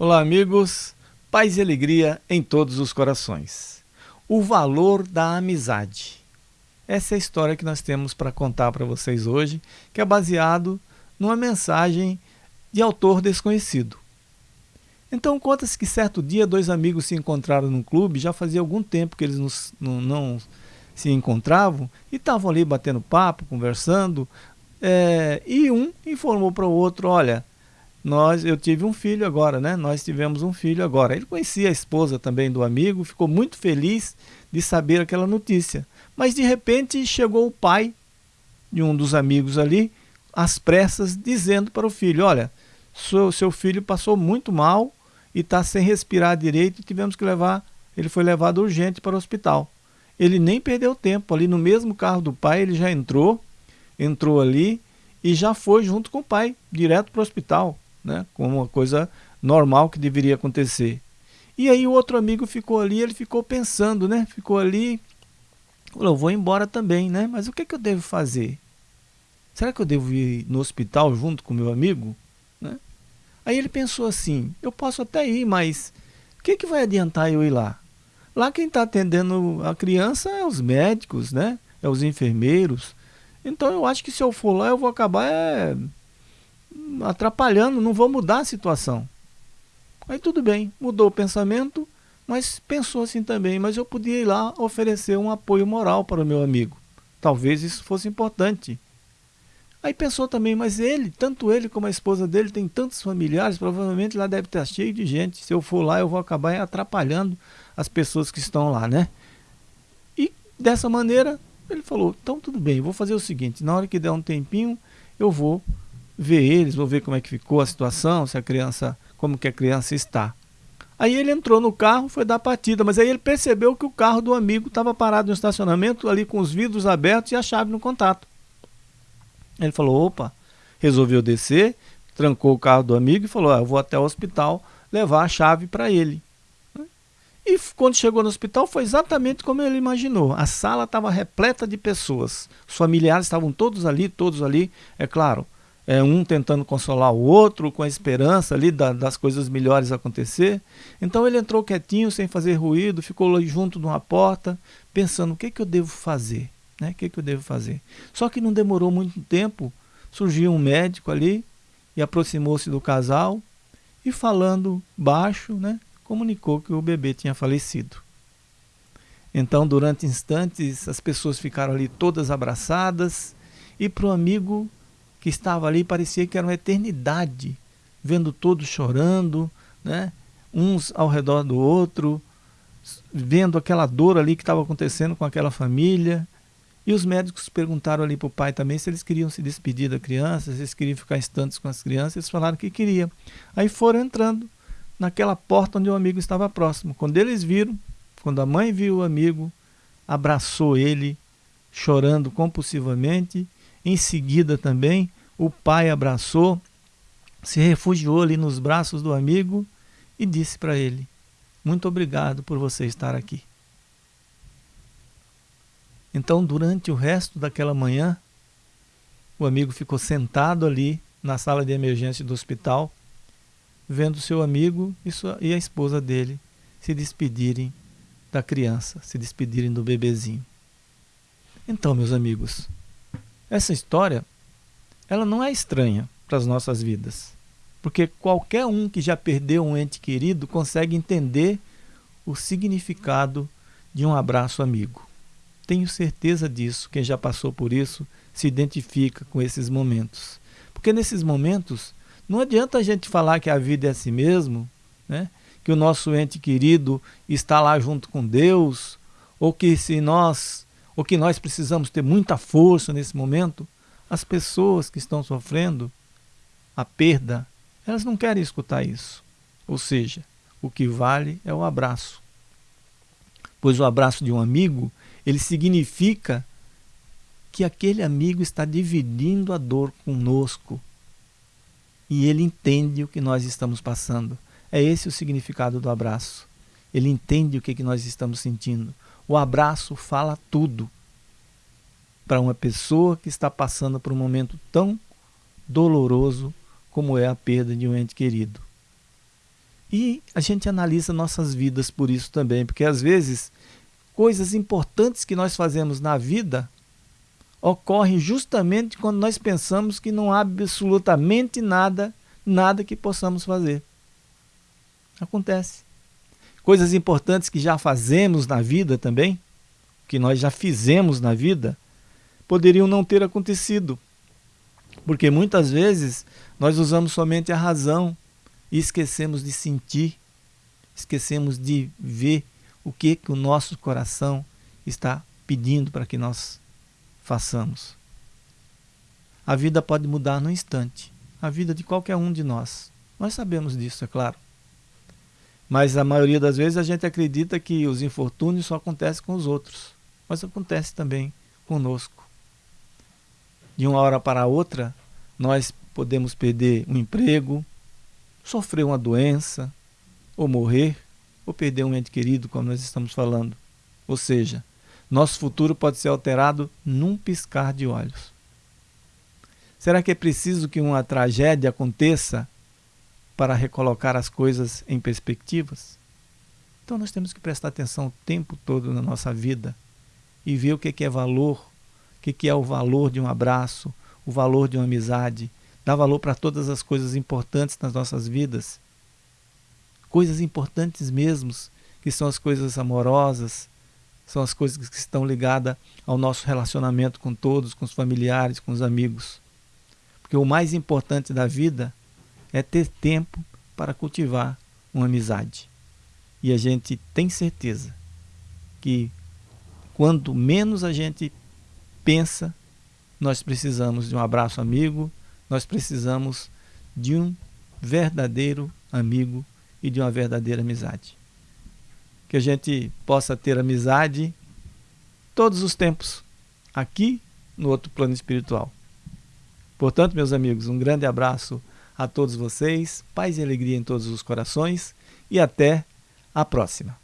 Olá, amigos. Paz e alegria em todos os corações. O valor da amizade. Essa é a história que nós temos para contar para vocês hoje, que é baseado numa mensagem de autor desconhecido. Então conta-se que certo dia dois amigos se encontraram num clube, já fazia algum tempo que eles nos, não, não se encontravam, e estavam ali batendo papo, conversando, é, e um informou para o outro, olha, nós, eu tive um filho agora, né? Nós tivemos um filho agora. Ele conhecia a esposa também do amigo, ficou muito feliz de saber aquela notícia. Mas de repente chegou o pai de um dos amigos ali, às pressas, dizendo para o filho: Olha, seu, seu filho passou muito mal e está sem respirar direito e tivemos que levar. Ele foi levado urgente para o hospital. Ele nem perdeu tempo, ali no mesmo carro do pai, ele já entrou, entrou ali e já foi junto com o pai, direto para o hospital né? como uma coisa normal que deveria acontecer. E aí o outro amigo ficou ali, ele ficou pensando, né? Ficou ali, falou, vou embora também, né? Mas o que, que eu devo fazer? Será que eu devo ir no hospital junto com meu amigo? Né? Aí ele pensou assim, eu posso até ir, mas o que, que vai adiantar eu ir lá? Lá quem está atendendo a criança é os médicos, né? É os enfermeiros. Então eu acho que se eu for lá eu vou acabar é, atrapalhando, não vou mudar a situação. Aí tudo bem, mudou o pensamento, mas pensou assim também, mas eu podia ir lá oferecer um apoio moral para o meu amigo. Talvez isso fosse importante. Aí pensou também, mas ele, tanto ele como a esposa dele, tem tantos familiares, provavelmente lá deve estar cheio de gente. Se eu for lá, eu vou acabar atrapalhando as pessoas que estão lá, né? E dessa maneira, ele falou, então tudo bem, vou fazer o seguinte, na hora que der um tempinho, eu vou ver eles, vou ver como é que ficou a situação, se a criança, como que a criança está. Aí ele entrou no carro, foi dar partida, mas aí ele percebeu que o carro do amigo estava parado no estacionamento, ali com os vidros abertos e a chave no contato. Ele falou, opa, resolveu descer, trancou o carro do amigo e falou, ah, eu vou até o hospital levar a chave para ele. E quando chegou no hospital foi exatamente como ele imaginou. A sala estava repleta de pessoas. Os familiares estavam todos ali, todos ali, é claro é, um tentando consolar o outro, com a esperança ali da, das coisas melhores acontecer. Então ele entrou quietinho, sem fazer ruído, ficou junto de uma porta, pensando o que, que eu devo fazer, né? O que, que eu devo fazer? Só que não demorou muito tempo, surgiu um médico ali e aproximou-se do casal e falando baixo, né? Comunicou que o bebê tinha falecido. Então, durante instantes, as pessoas ficaram ali todas abraçadas e para o amigo que estava ali parecia que era uma eternidade, vendo todos chorando, né? uns ao redor do outro, vendo aquela dor ali que estava acontecendo com aquela família. E os médicos perguntaram ali para o pai também se eles queriam se despedir da criança, se eles queriam ficar instantes com as crianças. Eles falaram que queriam. Aí foram entrando naquela porta onde o amigo estava próximo. Quando eles viram, quando a mãe viu o amigo, abraçou ele, chorando compulsivamente em seguida também, o pai abraçou, se refugiou ali nos braços do amigo e disse para ele: Muito obrigado por você estar aqui. Então, durante o resto daquela manhã, o amigo ficou sentado ali na sala de emergência do hospital, vendo seu amigo e, sua, e a esposa dele se despedirem da criança, se despedirem do bebezinho. Então, meus amigos, essa história, ela não é estranha para as nossas vidas, porque qualquer um que já perdeu um ente querido consegue entender o significado de um abraço amigo. Tenho certeza disso, quem já passou por isso se identifica com esses momentos. Porque nesses momentos, não adianta a gente falar que a vida é assim mesmo, né? que o nosso ente querido está lá junto com Deus, ou que se nós ou que nós precisamos ter muita força nesse momento, as pessoas que estão sofrendo a perda, elas não querem escutar isso. Ou seja, o que vale é o abraço. Pois o abraço de um amigo, ele significa que aquele amigo está dividindo a dor conosco. E ele entende o que nós estamos passando. É esse o significado do abraço. Ele entende o que, que nós estamos sentindo. O abraço fala tudo para uma pessoa que está passando por um momento tão doloroso como é a perda de um ente querido. E a gente analisa nossas vidas por isso também, porque às vezes coisas importantes que nós fazemos na vida ocorrem justamente quando nós pensamos que não há absolutamente nada, nada que possamos fazer. Acontece. Coisas importantes que já fazemos na vida também, que nós já fizemos na vida, poderiam não ter acontecido. Porque muitas vezes nós usamos somente a razão e esquecemos de sentir, esquecemos de ver o que, que o nosso coração está pedindo para que nós façamos. A vida pode mudar no instante, a vida de qualquer um de nós. Nós sabemos disso, é claro. Mas a maioria das vezes a gente acredita que os infortúnios só acontecem com os outros, mas acontece também conosco. De uma hora para outra, nós podemos perder um emprego, sofrer uma doença, ou morrer, ou perder um ente querido, como nós estamos falando. Ou seja, nosso futuro pode ser alterado num piscar de olhos. Será que é preciso que uma tragédia aconteça para recolocar as coisas em perspectivas? Então nós temos que prestar atenção o tempo todo na nossa vida e ver o que é valor, o que é o valor de um abraço, o valor de uma amizade, dar valor para todas as coisas importantes nas nossas vidas. Coisas importantes mesmo, que são as coisas amorosas, são as coisas que estão ligadas ao nosso relacionamento com todos, com os familiares, com os amigos. Porque o mais importante da vida é ter tempo para cultivar uma amizade. E a gente tem certeza que quanto menos a gente pensa, nós precisamos de um abraço amigo, nós precisamos de um verdadeiro amigo e de uma verdadeira amizade. Que a gente possa ter amizade todos os tempos, aqui no outro plano espiritual. Portanto, meus amigos, um grande abraço a todos vocês, paz e alegria em todos os corações e até a próxima.